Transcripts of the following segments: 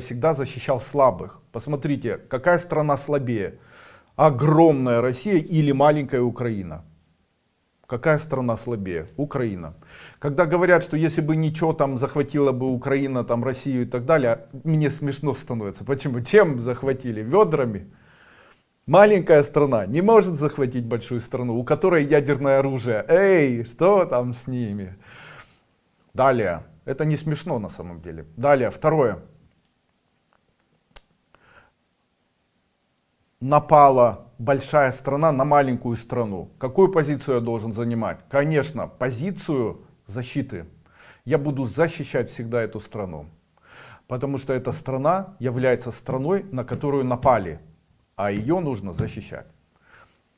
всегда защищал слабых. Посмотрите, какая страна слабее? Огромная Россия или маленькая Украина? Какая страна слабее? Украина. Когда говорят, что если бы ничего там захватила бы Украина, там Россию и так далее, мне смешно становится. Почему? Чем захватили? Ведрами? Маленькая страна не может захватить большую страну, у которой ядерное оружие. Эй, что там с ними? Далее. Это не смешно на самом деле. Далее, второе. Напала большая страна на маленькую страну. Какую позицию я должен занимать? Конечно, позицию защиты. Я буду защищать всегда эту страну. Потому что эта страна является страной, на которую напали. А ее нужно защищать.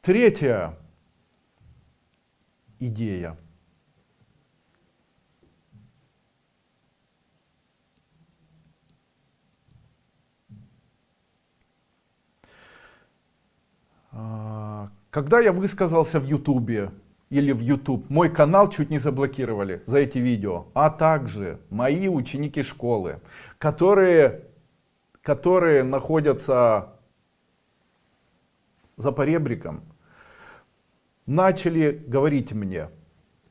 Третья идея. Когда я высказался в Ютубе или в YouTube, мой канал чуть не заблокировали за эти видео, а также мои ученики школы, которые, которые находятся за поребриком, начали говорить мне,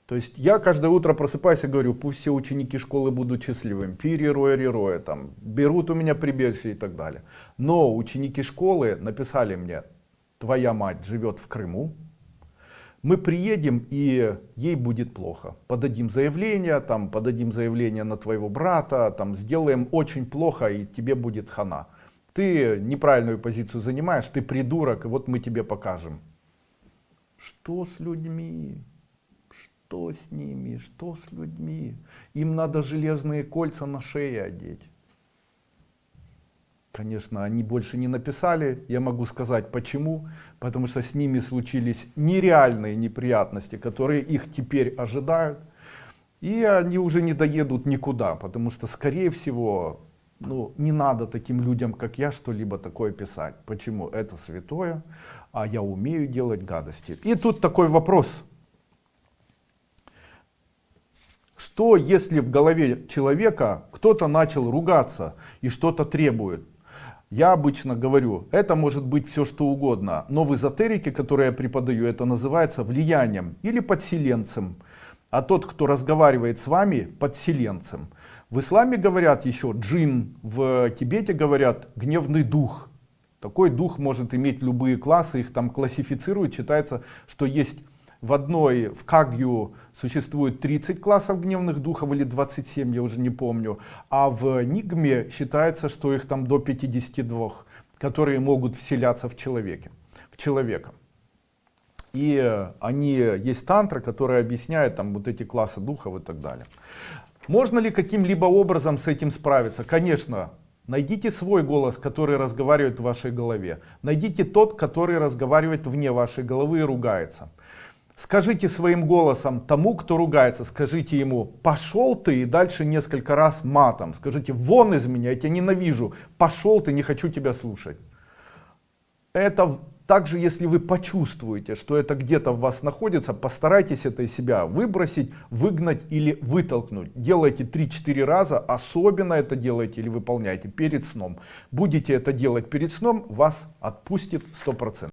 то есть я каждое утро просыпаюсь и говорю, пусть все ученики школы будут счастливыми, пири-роя, ри там, берут у меня прибежище и так далее. Но ученики школы написали мне, твоя мать живет в Крыму, мы приедем и ей будет плохо. Подадим заявление, там, подадим заявление на твоего брата, там, сделаем очень плохо и тебе будет хана. Ты неправильную позицию занимаешь, ты придурок, и вот мы тебе покажем. Что с людьми? Что с ними? Что с людьми? Им надо железные кольца на шее одеть. Конечно, они больше не написали. Я могу сказать почему. Потому что с ними случились нереальные неприятности, которые их теперь ожидают. И они уже не доедут никуда. Потому что, скорее всего, ну, не надо таким людям, как я, что-либо такое писать. Почему? Это святое, а я умею делать гадости. И тут такой вопрос. Что если в голове человека кто-то начал ругаться и что-то требует? Я обычно говорю, это может быть все что угодно, но в эзотерике, которую я преподаю, это называется влиянием или подселенцем. А тот, кто разговаривает с вами, подселенцем. В исламе говорят еще джин, в Тибете говорят гневный дух. Такой дух может иметь любые классы, их там классифицируют. Считается, что есть в одной, в Кагью существует 30 классов гневных духов или 27, я уже не помню. А в Нигме считается, что их там до 52, которые могут вселяться в, человеке, в человека. И они, есть тантра, которая объясняет там вот эти классы духов и так далее. Можно ли каким-либо образом с этим справиться? Конечно, Найдите свой голос, который разговаривает в вашей голове. Найдите тот, который разговаривает вне вашей головы и ругается. Скажите своим голосом тому, кто ругается, скажите ему, пошел ты и дальше несколько раз матом. Скажите, вон из меня, я тебя ненавижу, пошел ты, не хочу тебя слушать. Это также, если вы почувствуете, что это где-то в вас находится, постарайтесь это из себя выбросить, выгнать или вытолкнуть. Делайте 3-4 раза, особенно это делайте или выполняйте перед сном. Будете это делать перед сном, вас отпустит 100%.